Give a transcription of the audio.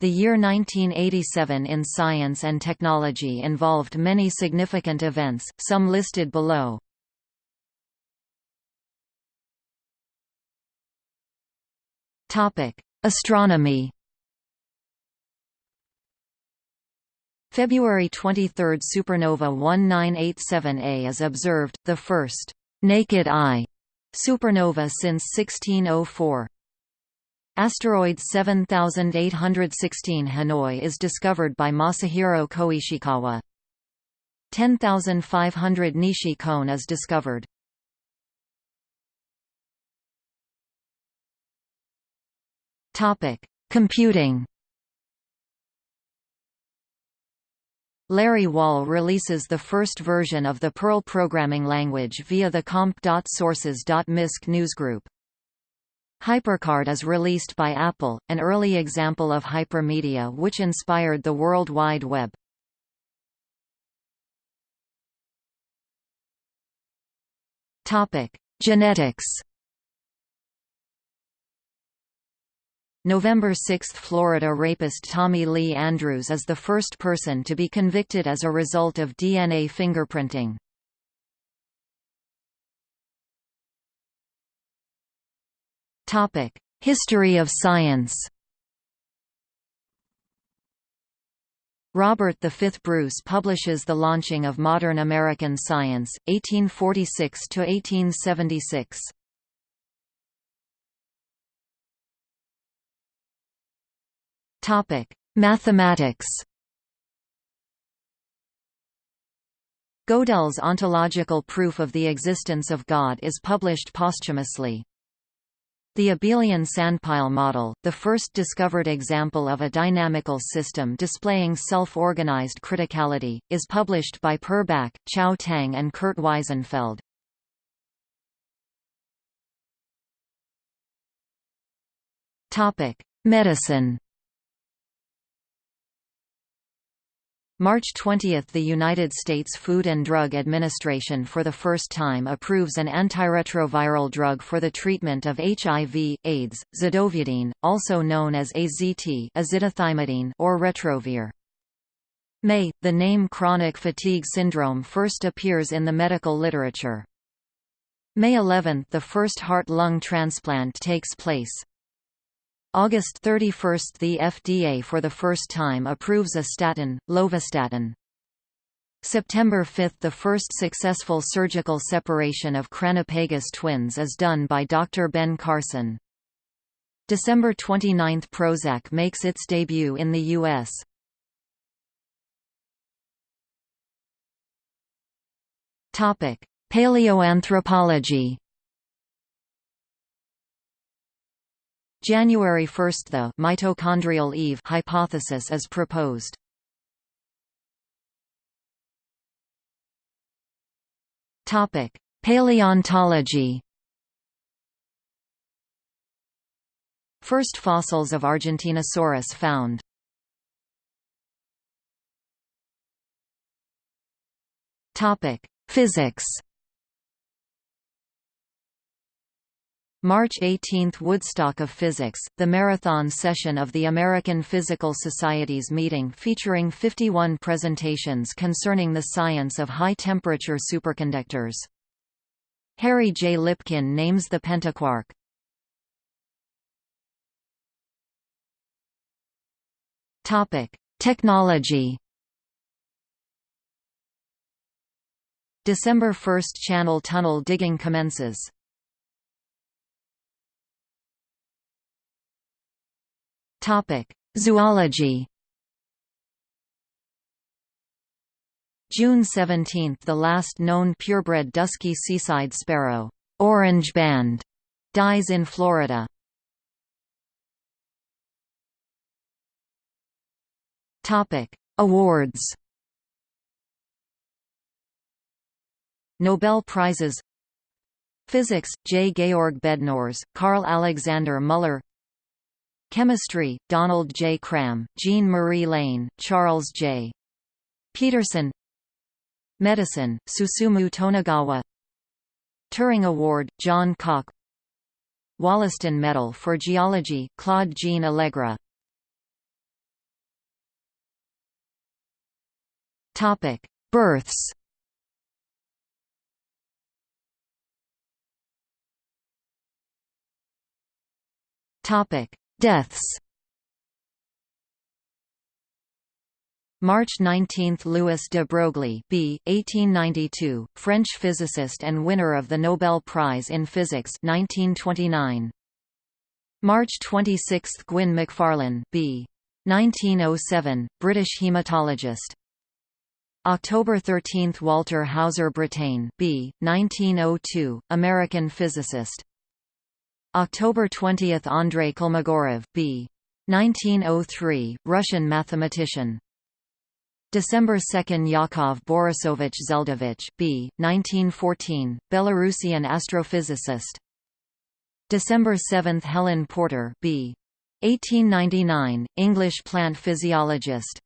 The year 1987 in science and technology involved many significant events, some listed below. Astronomy February 23 supernova 1987A is observed, the first «naked eye» supernova since 1604. Asteroid 7816 Hanoi is discovered by Masahiro Koishikawa. 10500 Nishi-koen is discovered. Topic: Computing. Larry Wall releases the first version of the Perl programming language via the comp.sources.misc newsgroup. HyperCard is released by Apple, an early example of hypermedia which inspired the World Wide Web. Topic: Genetics. November 6 – Florida rapist Tommy Lee Andrews is the first person to be convicted as a result of DNA fingerprinting. History of science Robert V. Bruce publishes The Launching of Modern American Science, 1846–1876. Mathematics Gödel's ontological proof of the existence of God is published posthumously. The abelian sandpile model, the first discovered example of a dynamical system displaying self-organized criticality, is published by Per Bak, Chao Tang and Kurt Wiesenfeld. Medicine March 20 – The United States Food and Drug Administration for the first time approves an antiretroviral drug for the treatment of HIV, AIDS, zidovudine, also known as AZT azidothymidine or Retrovir. May – The name chronic fatigue syndrome first appears in the medical literature. May 11 – The first heart-lung transplant takes place. August 31 – The FDA for the first time approves a statin, lovastatin. September 5 – The first successful surgical separation of Craniopagus twins is done by Dr. Ben Carson. December 29 – Prozac makes its debut in the U.S. Paleoanthropology January 1 – The mitochondrial Eve hypothesis is proposed. Paleontology. First fossils of Argentinosaurus found. Topic Physics March 18 – Woodstock of Physics, the marathon session of the American Physical Society's meeting featuring 51 presentations concerning the science of high-temperature superconductors. Harry J. Lipkin names the pentaquark. Technology December 1 – Channel tunnel digging commences Zoology. June 17 – The last known purebred dusky seaside sparrow, orange band, dies in Florida. Topic: Awards. Nobel Prizes Physics – J. Georg Bednorz, Carl Alexander Muller Chemistry, Donald J. Cram, Jean-Marie Lehn, Charles J. Pedersen Medicine, Susumu Tonegawa Turing Award, John Cocke Wollaston Medal for Geology, Claude Jean Allègre Topic: Births. Topic: Deaths. March 19 – Louis de Broglie b. 1892, French physicist and winner of the Nobel Prize in Physics 1929. March 26 – Gwyn Macfarlane b. 1907, British hematologist. October 13 – Walter Hauser Brattain b. 1902, American physicist. October 20 – Andrei Kolmogorov b. 1903, Russian mathematician. December 2 Yakov Borisovich Zeldovich b. 1914, Belarusian astrophysicist. December 7 Helen Porter b. 1899, English plant physiologist.